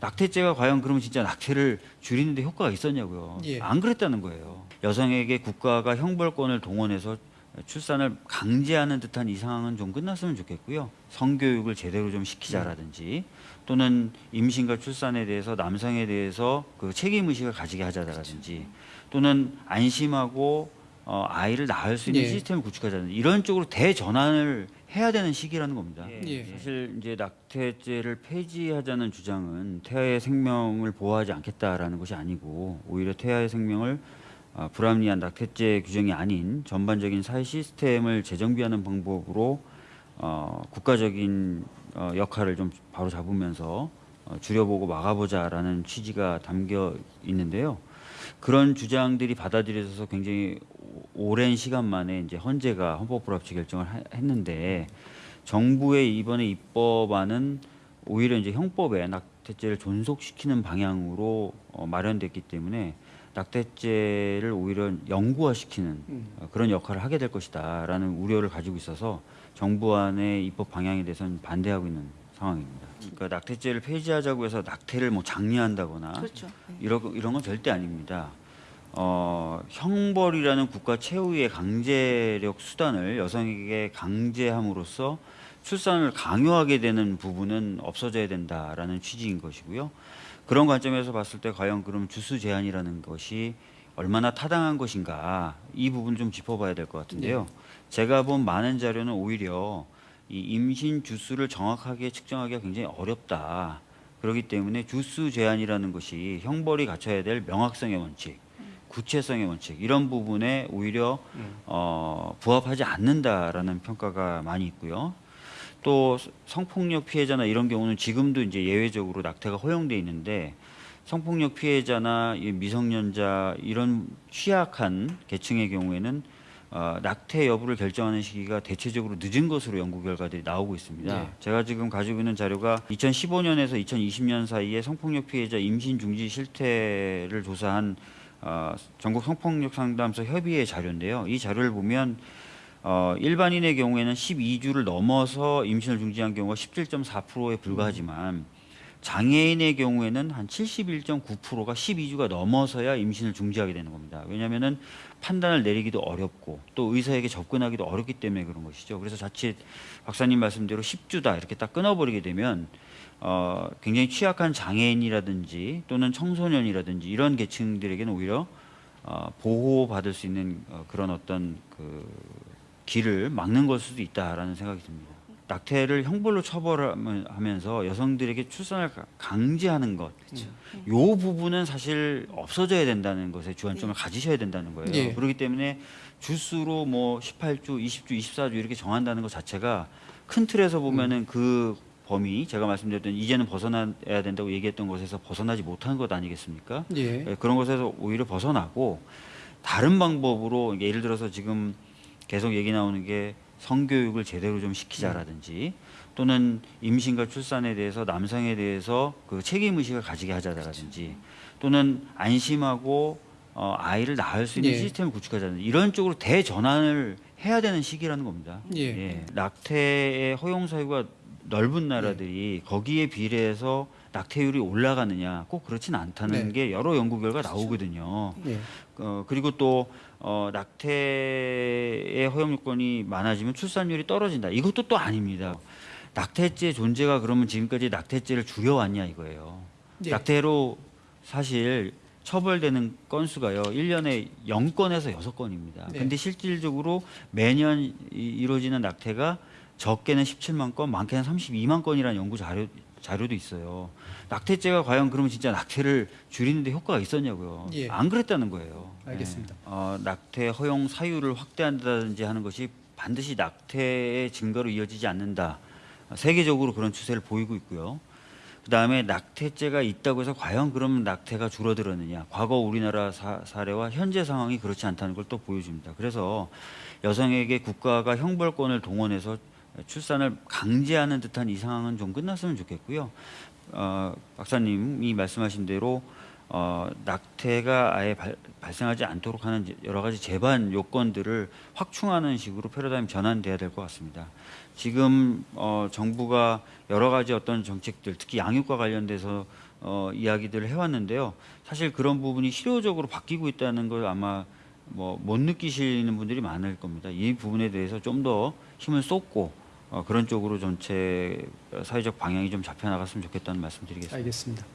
낙태죄가 과연 그러면 진짜 낙태를 줄이는데 효과가 있었냐고요. 예. 안 그랬다는 거예요. 여성에게 국가가 형벌권을 동원해서 출산을 강제하는 듯한 이 상황은 좀 끝났으면 좋겠고요. 성교육을 제대로 좀 시키자라든지 또는 임신과 출산에 대해서 남성에 대해서 그 책임 의식을 가지게 하자라든지 또는 안심하고 어, 아이를 낳을 수 있는 예. 시스템을 구축하자든지 이런 쪽으로 대전환을 해야 되는 시기라는 겁니다. 예. 사실 이제 낙태죄를 폐지하자는 주장은 태아의 생명을 보호하지 않겠다라는 것이 아니고 오히려 태아의 생명을 어, 불합리한 낙태죄 규정이 아닌 전반적인 사회 시스템을 재정비하는 방법으로 어, 국가적인 어, 역할을 좀 바로 잡으면서 어, 줄여보고 막아보자라는 취지가 담겨 있는데요. 그런 주장들이 받아들여져서 굉장히 오- 오랜 시간 만에 이제 헌재가 헌법 불합치 결정을 하- 했는데 정부의 이번에 입법안은 오히려 이제 형법에 낙태죄를 존속시키는 방향으로 어, 마련됐기 때문에 낙태죄를 오히려 영구화시키는 음. 어, 그런 역할을 하게 될 것이다라는 우려를 가지고 있어서 정부안의 입법 방향에 대해서는 반대하고 있는 상황입니다. 그러니까 낙태죄를 폐지하자고 해서 낙태를 뭐 장려한다거나 그렇죠. 네. 이런 이런 건 절대 아닙니다. 어, 형벌이라는 국가 최후의 강제력 수단을 여성에게 강제함으로써 출산을 강요하게 되는 부분은 없어져야 된다라는 취지인 것이고요. 그런 관점에서 봤을 때 과연 그럼 주수 제한이라는 것이 얼마나 타당한 것인가 이 부분 좀 짚어봐야 될 것 같은데요. 제가 본 많은 자료는 오히려 이 임신 주수를 정확하게 측정하기가 굉장히 어렵다. 그렇기 때문에 주수 제한이라는 것이 형벌이 갖춰야 될 명확성의 원칙, 구체성의 원칙 이런 부분에 오히려 어, 부합하지 않는다라는 평가가 많이 있고요. 또 성폭력 피해자나 이런 경우는 지금도 이제 예외적으로 낙태가 허용돼 있는데 성폭력 피해자나 이 미성년자 이런 취약한 계층의 경우에는 어, 낙태 여부를 결정하는 시기가 대체적으로 늦은 것으로 연구 결과들이 나오고 있습니다. 네. 제가 지금 가지고 있는 자료가 2015년에서 2020년 사이에 성폭력 피해자 임신 중지 실태를 조사한 어, 전국 성폭력 상담소 협의회 자료인데요. 이 자료를 보면 어, 일반인의 경우에는 12주를 넘어서 임신을 중지한 경우가 17.4%에 불과하지만 장애인의 경우에는 한 71.9%가 12주가 넘어서야 임신을 중지하게 되는 겁니다. 왜냐하면은 판단을 내리기도 어렵고 또 의사에게 접근하기도 어렵기 때문에 그런 것이죠. 그래서 자칫 박사님 말씀대로 10주다 이렇게 딱 끊어버리게 되면 어, 굉장히 취약한 장애인이라든지 또는 청소년이라든지 이런 계층들에게는 오히려 어, 보호받을 수 있는 어, 그런 어떤 그 길을 막는 걸 수도 있다라는 생각이 듭니다. 낙태를 형벌로 처벌하면서 여성들에게 출산을 가- 강제하는 것, 요 부분은 사실 없어져야 된다는 것에 주안점을 가지셔야 된다는 거예요. 예. 그렇기 때문에 주수로 뭐 18주, 20주, 24주 이렇게 정한다는 것 자체가 큰 틀에서 보면은 그 범위 제가 말씀드렸던 이제는 벗어나야 된다고 얘기했던 것에서 벗어나지 못한 것 아니겠습니까? 예. 예, 그런 것에서 오히려 벗어나고 다른 방법으로 예를 들어서 지금 계속 얘기 나오는 게 성교육을 제대로 좀 시키자라든지 또는 임신과 출산에 대해서 남성에 대해서 그 책임 의식을 가지게 하자라든지 또는 안심하고 어, 아이를 낳을 수 있는 예. 시스템을 구축하자든지 이런 쪽으로 대전환을 해야 되는 시기라는 겁니다. 예. 낙태의 허용 사유가 넓은 나라들이 거기에 비례해서 낙태율이 올라가느냐 꼭 그렇진 않다는 네. 게 여러 연구 결과 나오거든요. 예. 어, 그리고 또 어, 낙태의 허용 요건이 많아지면 출산율이 떨어진다. 이것도 또 아닙니다. 낙태죄 존재가 그러면 지금까지 낙태죄를 줄여왔냐 이거예요. 예. 낙태로 사실 처벌되는 건수가요. 1년에 0건에서 6건입니다. 네. 근데 실질적으로 매년 이- 이루어지는 낙태가 적게는 17만 건, 많게는 32만 건이라는 연구 자료 자료도 있어요. 낙태죄가 과연 그러면 진짜 낙태를 줄이는데 효과가 있었냐고요. 예. 안 그랬다는 거예요. 알겠습니다. 네. 어, 낙태 허용 사유를 확대한다든지 하는 것이 반드시 낙태의 증거로 이어지지 않는다. 세계적으로 그런 추세를 보이고 있고요. 그 다음에 낙태죄가 있다고 해서 과연 그러면 낙태가 줄어들었느냐. 과거 우리나라 사, 사례와 현재 상황이 그렇지 않다는 걸 또 보여줍니다. 그래서 여성에게 국가가 형벌권을 동원해서 출산을 강제하는 듯한 이 상황은 좀 끝났으면 좋겠고요. 어, 박사님이 말씀하신 대로 어, 낙태가 아예 발, 발생하지 않도록 하는 여러 가지 제반 요건들을 확충하는 식으로 패러다임 전환돼야 될 것 같습니다. 지금 어, 정부가 여러 가지 어떤 정책들, 특히 양육과 관련돼서 어, 이야기들을 해왔는데요. 사실 그런 부분이 실효적으로 바뀌고 있다는 걸 아마 뭐 못 느끼시는 분들이 많을 겁니다. 이 부분에 대해서 좀 더 힘을 쏟고 어, 그런 쪽으로 전체 사회적 방향이 좀 잡혀 나갔으면 좋겠다는 말씀드리겠습니다. 알겠습니다.